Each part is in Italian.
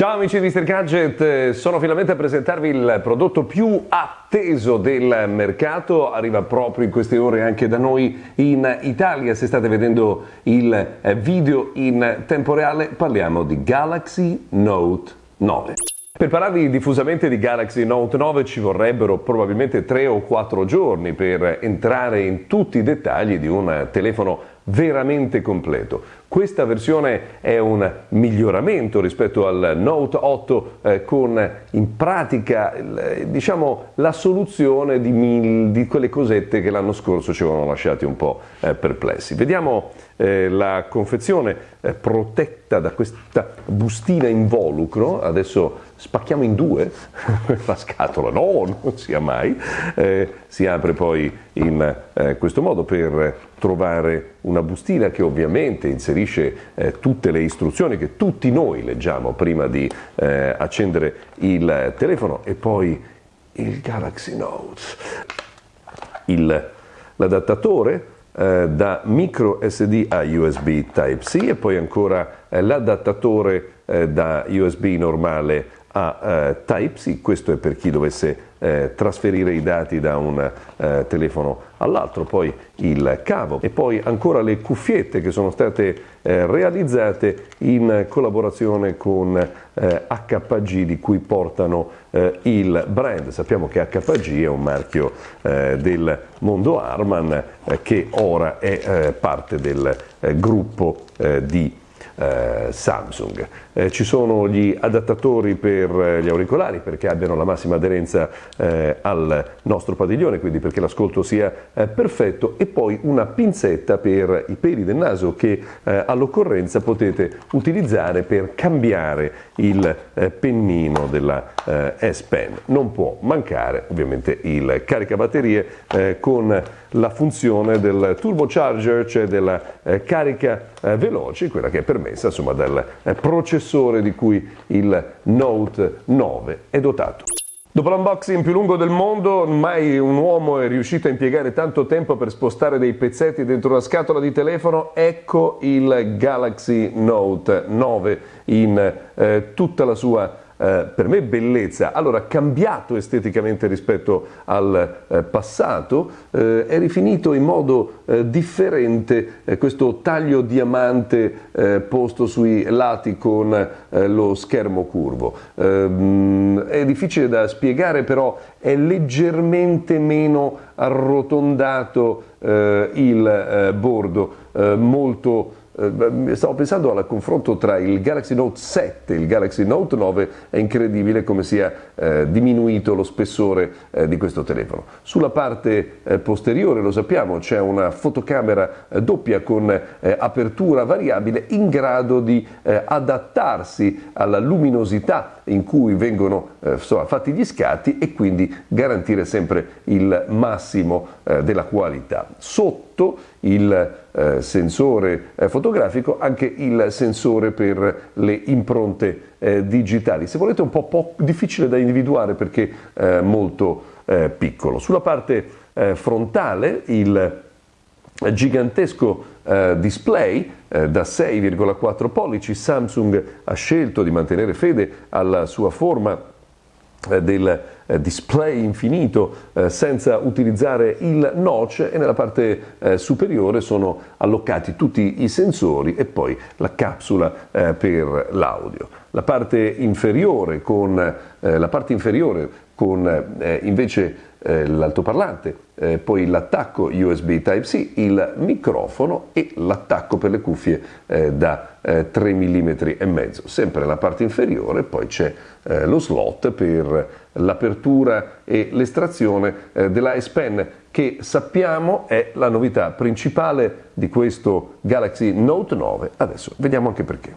Ciao amici di Mr. Gadget, sono finalmente a presentarvi il prodotto più atteso del mercato, arriva proprio in queste ore anche da noi in Italia, se state vedendo il video in tempo reale parliamo di Galaxy Note 9. Per parlarvi diffusamente di Galaxy Note 9 ci vorrebbero probabilmente 3 o 4 giorni per entrare in tutti i dettagli di un telefono veramente completo. Questa versione è un miglioramento rispetto al Note 8 eh, con in pratica eh, diciamo, la soluzione di, mil, di, quelle cosette che l'anno scorso ci avevano lasciati un po' eh, perplessi. Vediamo eh, la confezione eh, protetta da questa bustina involucro, adesso spacchiamo in due? La scatola, no, non sia mai, eh, si apre poi in questo modo per trovare una bustina che ovviamente inserisce eh, tutte le istruzioni che tutti noi leggiamo prima di eh, accendere il telefono. E poi il Galaxy Note, il, l'adattatore eh, da micro SD a USB Type-C e poi ancora eh, l'adattatore eh, da USB normale a eh, Type-C, questo è per chi dovesse eh, trasferire i dati da un eh, telefono all'altro, poi il cavo e poi ancora le cuffiette che sono state eh, realizzate in collaborazione con HPG di cui portano il brand. Sappiamo che HPG è un marchio del mondo Arman che ora è parte del gruppo di eh, Samsung. Eh, ci sono gli adattatori per eh, gli auricolari perché abbiano la massima aderenza eh, al nostro padiglione, quindi perché l'ascolto sia eh, perfetto e poi una pinzetta per i peli del naso che eh, all'occorrenza potete utilizzare per cambiare il pennino della S Pen. Non può mancare ovviamente il caricabatterie con la funzione del turbocharger, cioè della carica veloce, quella che è permessa insomma, dal processore di cui il Note 9 è dotato. Dopo l'unboxing più lungo del mondo, mai un uomo è riuscito a impiegare tanto tempo per spostare dei pezzetti dentro una scatola di telefono, ecco il Galaxy Note 9 in eh, tutta la sua eh, per me bellezza, allora cambiato esteticamente rispetto al eh, passato, eh, è rifinito in modo eh, differente eh, questo taglio diamante posto sui lati con lo schermo curvo. Ehm, è difficile da spiegare però è leggermente meno arrotondato il bordo, molto stavo pensando al confronto tra il Galaxy Note 7 e il Galaxy Note 9, è incredibile come sia eh, diminuito lo spessore eh, di questo telefono. Sulla parte eh, posteriore, lo sappiamo, c'è una fotocamera eh, doppia con eh, apertura variabile in grado di adattarsi alla luminosità in cui vengono insomma, fatti gli scatti e quindi garantire sempre il massimo della qualità. Sotto il eh, sensore eh, fotografico anche il sensore per le impronte eh, digitali. Se volete un po', po', difficile da individuare perché eh, molto eh, piccolo. Sulla parte eh, frontale il gigantesco display da 6,4 pollici, Samsung ha scelto di mantenere fede alla sua forma eh, del eh, display infinito eh, senza utilizzare il notch e nella parte superiore sono allocati tutti i sensori e poi la capsula per l'audio. La parte inferiore con, la parte inferiore con invece eh, l'altoparlante, eh, poi l'attacco USB Type-C, il microfono e l'attacco per le cuffie eh, da 3 mm e mezzo. Sempre nella parte inferiore poi c'è eh, lo slot per l'apertura e l'estrazione eh, della S Pen che sappiamo è la novità principale di questo Galaxy Note 9. Adesso vediamo anche perché.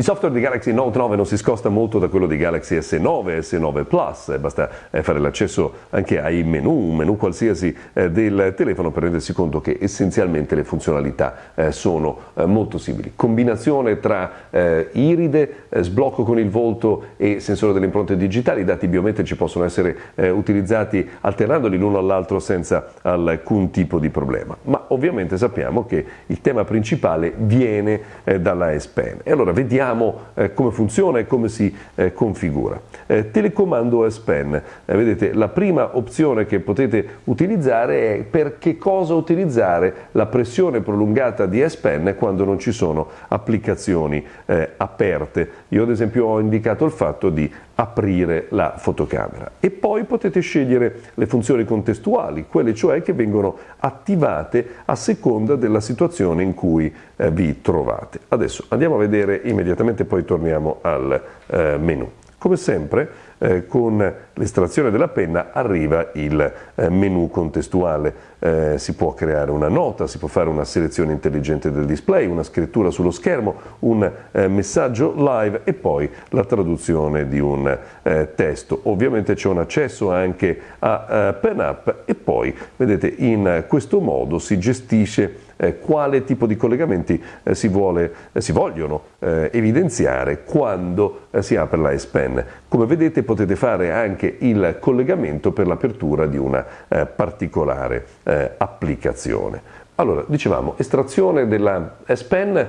Il software di Galaxy Note 9 non si scosta molto da quello di Galaxy S9 e S9 Plus, basta eh, fare l'accesso anche ai menu, un menu qualsiasi eh, del telefono per rendersi conto che essenzialmente le funzionalità eh, sono molto simili. Combinazione tra iride, sblocco con il volto e sensore delle impronte digitali, i dati biometrici possono essere utilizzati alternandoli l'uno all'altro senza alcun tipo di problema. Ma ovviamente sappiamo che il tema principale viene dalla S Pen. E allora vediamo vediamo eh, come funziona e come si eh, configura. Eh, telecomando S Pen, eh, vedete la prima opzione che potete utilizzare è per che cosa utilizzare la pressione prolungata di S Pen quando non ci sono applicazioni eh, aperte. Io ad esempio ho indicato il fatto di aprire la fotocamera e poi potete scegliere le funzioni contestuali, quelle cioè che vengono attivate a seconda della situazione in cui eh, vi trovate. Adesso andiamo a vedere immediatamente, poi torniamo al eh, menu. Come sempre eh, con l'estrazione della penna arriva il eh, menu contestuale, eh, si può creare una nota, si può fare una selezione intelligente del display, una scrittura sullo schermo, un eh, messaggio live e poi la traduzione di un eh, testo. Ovviamente c'è un accesso anche a eh, PenUp e poi vedete in questo modo si gestisce quale tipo di collegamenti eh, si, vuole, eh, si, vogliono eh, evidenziare quando eh, si apre la S Pen. Come vedete potete fare anche il collegamento per l'apertura di una eh, particolare applicazione. Allora, dicevamo, estrazione della S Pen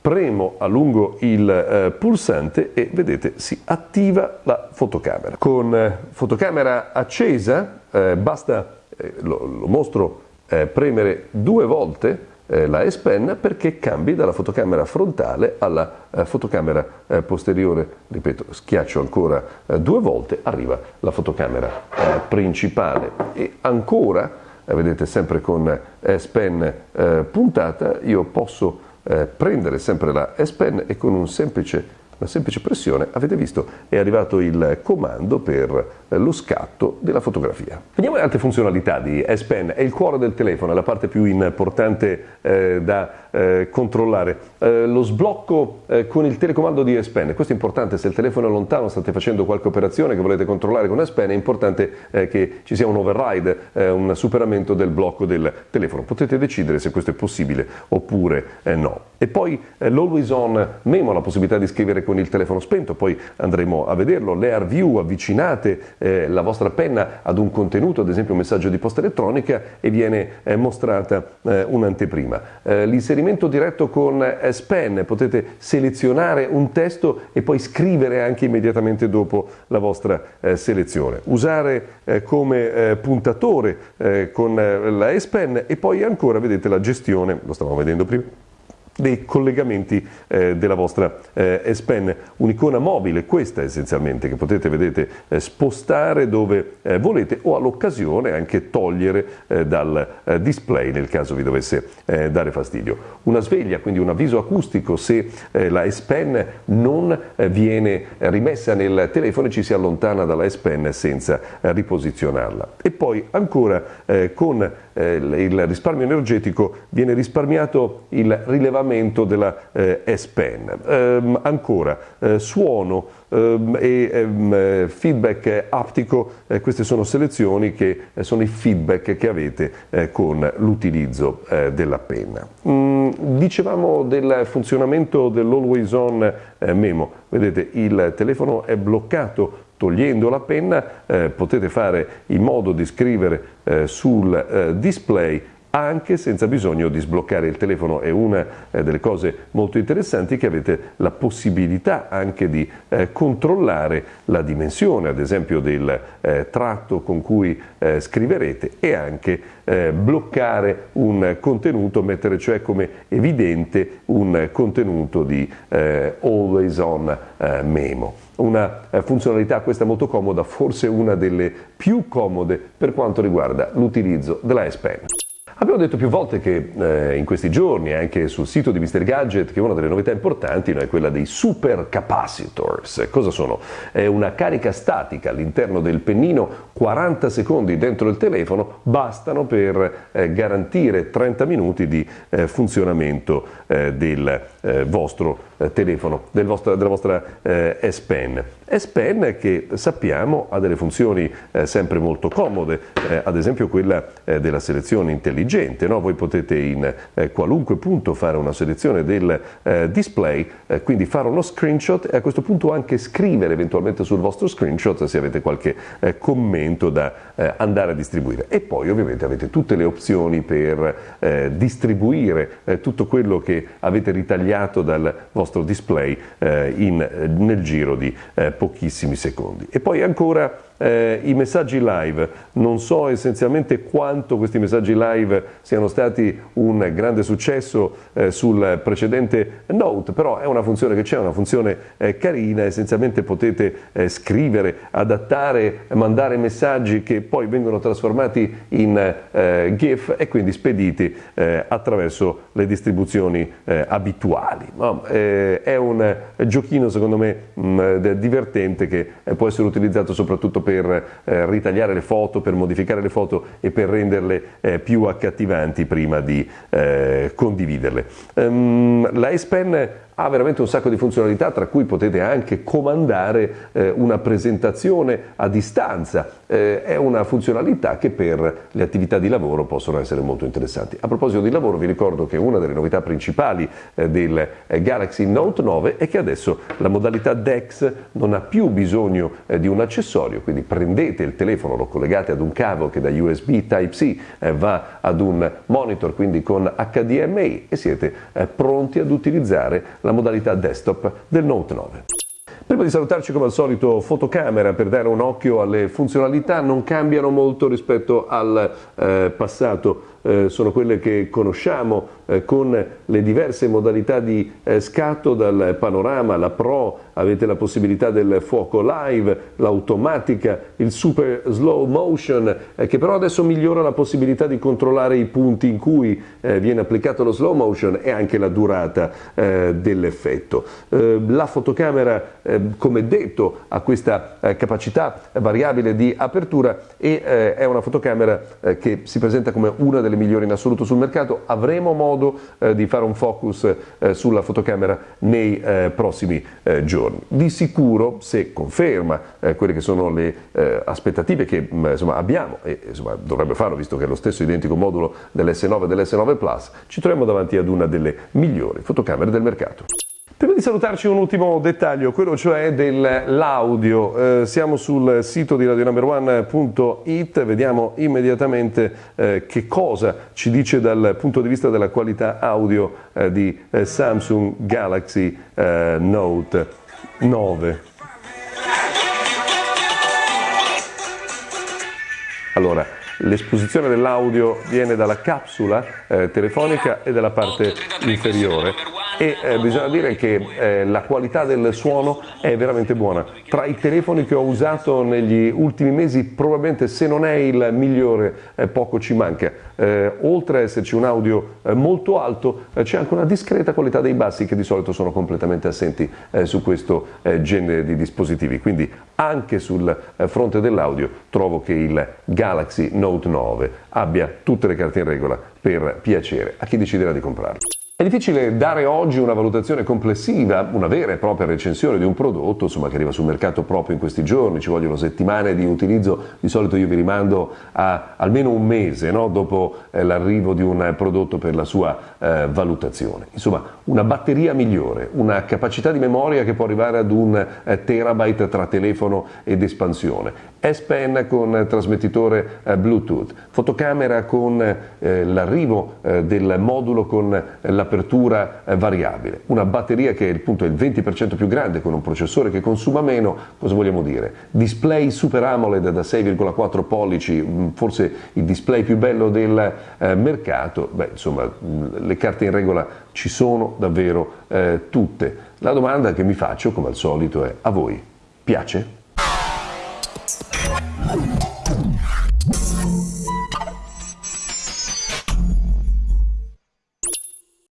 premo a lungo il eh, pulsante e vedete si attiva la fotocamera. Con eh, fotocamera accesa eh, basta, lo, lo, mostro eh, premere due volte eh, la S Pen perché cambi dalla fotocamera frontale alla eh, fotocamera eh, posteriore, ripeto, schiaccio ancora due volte, arriva la fotocamera principale. E ancora, vedete sempre con S Pen puntata, io posso prendere sempre la S Pen e con un semplice una semplice pressione, avete visto, è arrivato il comando per eh, lo scatto della fotografia. Vediamo le altre funzionalità di S Pen, è il cuore del telefono, è la parte più importante eh, da eh, controllare. Eh, lo sblocco eh, con il telecomando di S Pen, questo è importante, se il telefono è lontano, state facendo qualche operazione che volete controllare con S Pen, è importante eh, che ci sia un override, un superamento del blocco del telefono. Potete decidere se questo è possibile oppure no. E poi l'Always On Memo, la possibilità di scrivere con il telefono spento, poi andremo a vederlo, l'Air View, avvicinate eh, la vostra penna ad un contenuto, ad esempio un messaggio di posta elettronica e viene eh, mostrata eh, un'anteprima. Eh, l'inserimento diretto con S Pen, potete selezionare un testo e poi scrivere anche immediatamente dopo la vostra eh, selezione. Usare eh, come puntatore con la S Pen e poi ancora vedete la gestione, lo stavamo vedendo prima, dei collegamenti eh, della vostra eh, S Pen, un'icona mobile, questa essenzialmente, che potete vedete, eh, spostare dove eh, volete o all'occasione anche togliere eh, dal eh, display nel caso vi dovesse dare fastidio. Una sveglia, quindi un avviso acustico se la S Pen non viene rimessa nel telefono e ci si allontana dalla S Pen senza riposizionarla. E poi ancora con il risparmio energetico viene risparmiato il rilevamento aggiornamento della eh, S Pen. Ehm, ancora, eh, suono ehm, e ehm, feedback aptico, eh, queste sono selezioni che eh, sono i feedback che avete eh, con l'utilizzo eh, della penna. Mm, dicevamo del funzionamento dell'Always On Memo, vedete il telefono è bloccato togliendo la penna eh, potete fare in modo di scrivere eh, sul eh, display anche senza bisogno di sbloccare il telefono. È una eh, delle cose molto interessanti che avete la possibilità anche di eh, controllare la dimensione, ad esempio del eh, tratto con cui eh, scriverete e anche eh, bloccare un contenuto, mettere cioè come evidente un contenuto di eh, always on memo una funzionalità questa molto comoda, forse una delle più comode per quanto riguarda l'utilizzo della S Pen. Abbiamo detto più volte che eh, in questi giorni, anche sul sito di Mr. Gadget, che una delle novità importanti no, è quella dei super capacitors. Cosa sono? È una carica statica all'interno del pennino, 40 secondi dentro il telefono bastano per eh, garantire 30 minuti di eh, funzionamento eh, del eh, vostro eh, telefono, del vostro, della vostra S Pen. S Pen che sappiamo ha delle funzioni eh, sempre molto comode, eh, ad esempio quella eh, della selezione intelligente, no? voi potete in eh, qualunque punto fare una selezione del eh, display, eh, quindi fare uno screenshot e a questo punto anche scrivere eventualmente sul vostro screenshot se avete qualche commento da andare a distribuire. E poi ovviamente avete tutte le opzioni per distribuire tutto quello che avete ritagliato dal vostro display in, nel giro di pochissimi secondi. E poi ancora eh, I messaggi live, non so essenzialmente quanto questi messaggi live siano stati un grande successo eh, sul precedente Note, però è una funzione che c'è, una funzione eh, carina, essenzialmente potete eh, scrivere, adattare, mandare messaggi che poi vengono trasformati in eh, GIF e quindi spediti eh, attraverso le distribuzioni abituali. No, è un giochino secondo me mh, mm, divertente che può essere utilizzato soprattutto per per eh, ritagliare le foto, per modificare le foto e per renderle eh, più accattivanti prima di eh, condividerle. Um, la S Pen ha veramente un sacco di funzionalità, tra cui potete anche comandare eh, una presentazione a distanza. Eh, è una funzionalità che per le attività di lavoro possono essere molto interessanti. A proposito di lavoro, vi ricordo che una delle novità principali eh, del eh, Galaxy Note 9 è che adesso la modalità DeX non ha più bisogno eh, di un accessorio, quindi prendete il telefono, lo collegate ad un cavo che da USB Type-C eh, va ad un monitor, quindi con HDMI e siete pronti ad utilizzare la la modalità desktop del Note 9. Prima di salutarci come al solito fotocamera per dare un occhio alle funzionalità non cambiano molto rispetto al eh, passato eh, sono quelle che conosciamo eh, con le diverse modalità di eh, scatto dal panorama, la Pro, avete la possibilità del fuoco live, l'automatica, il super slow motion eh, che però adesso migliora la possibilità di controllare i punti in cui eh, viene applicato lo slow motion e anche la durata eh, dell'effetto. la fotocamera come detto ha questa capacità variabile di apertura e è una fotocamera che si presenta come una delle delle migliori in assoluto sul mercato, avremo modo eh, di fare un focus eh, sulla fotocamera nei eh, prossimi eh, giorni. Di sicuro, se conferma eh, quelle che sono le aspettative che mh, mm, insomma, abbiamo, e insomma, dovrebbe farlo visto che è lo stesso identico modulo dell'S9 e dell'S9 Plus, ci troviamo davanti ad una delle migliori fotocamere del mercato. Prima di salutarci un ultimo dettaglio, quello cioè dell'audio. Eh, siamo sul sito di radionumber1.it, vediamo immediatamente eh, che cosa ci dice dal punto di vista della qualità audio eh, di eh, Samsung Galaxy eh, Note 9. Allora, l'esposizione dell'audio viene dalla capsula eh, telefonica e dalla parte inferiore e eh, bisogna dire che eh, la qualità del suono è veramente buona. Tra i telefoni che ho usato negli ultimi mesi probabilmente se non è il migliore eh, poco ci manca. Eh, oltre ad esserci un audio eh, molto alto eh, c'è anche una discreta qualità dei bassi che di solito sono completamente assenti su questo genere di dispositivi. Quindi anche sul fronte dell'audio trovo che il Galaxy Note 9 abbia tutte le carte in regola per piacere a chi deciderà di comprarlo. È difficile dare oggi una valutazione complessiva, una vera e propria recensione di un prodotto insomma, che arriva sul mercato proprio in questi giorni, ci vogliono settimane di utilizzo, di solito io vi rimando a almeno un mese no? dopo eh, l'arrivo di un prodotto per la sua eh, valutazione. Insomma, una batteria migliore, una capacità di memoria che può arrivare ad un eh, terabyte tra telefono ed espansione, S Pen con trasmettitore eh, Bluetooth, fotocamera con eh, l'arrivo eh, del modulo con la apertura eh, variabile, una batteria che appunto è il 20% più grande con un processore che consuma meno, cosa vogliamo dire? Display Super AMOLED da 6,4 pollici, mm, forse il display più bello del eh, mercato, beh insomma mm, le carte in regola ci sono davvero eh, tutte. La domanda che mi faccio come al solito è a voi piace?